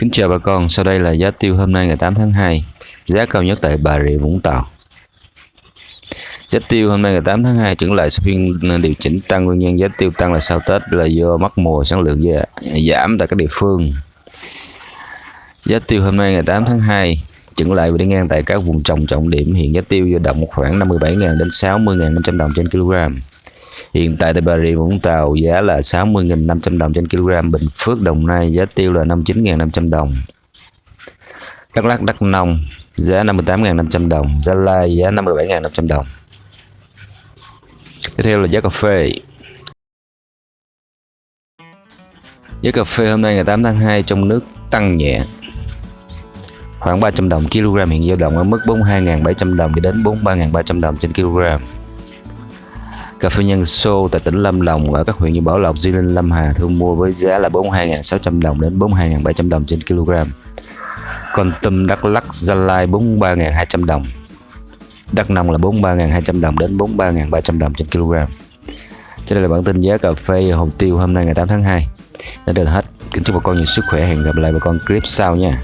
Kính chào bà con, sau đây là giá tiêu hôm nay ngày 8 tháng 2 Giá cao nhất tại Bà Rịa Vũng Tàu. Giá tiêu hôm nay ngày 8 tháng 2 trở lại sau phiên điều chỉnh tăng nguyên nhân giá tiêu tăng là sau Tết là do mất mùa sản lượng giảm tại các địa phương. Giá tiêu hôm nay ngày 8 tháng 2 chững lại và đi ngang tại các vùng trồng trọng điểm hiện giá tiêu dao động khoảng 57.000 đến 60.500 đồng trên kg Hiện tại tại Bà Rịa Vũng Tàu giá là 60.500 đồng trên kg, Bình Phước Đồng Nai giá tiêu là 59.500 đồng. Đắk Lắk Đắk Nông giá 58.500 đồng, Gia Lai giá 57.500 đồng. Tiếp theo là giá cà phê. Giá cà phê hôm nay ngày 8 tháng 2 trong nước tăng nhẹ khoảng 300 đồng kg hiện dao động ở mức 42.700 đồng đến 43.300 đồng trên kg. Cà phê nhân xô tại tỉnh Lâm Đồng ở các huyện như Bảo Lộc, Di Linh, Lâm Hà thu mua với giá là 42.600 đồng đến 42.700 đồng trên kg. Còn tôm Đắk Lắk, Gia Lai 43.200 đồng. Đắk Nông là 43.200 đồng đến 43.300 đồng trên kg. Trên đây là bản tin giá cà phê hồ tiêu hôm nay ngày 8 tháng 2. Đã được là hết. Kính chúc bà con nhiều sức khỏe. Hẹn gặp lại bà con clip sau nha.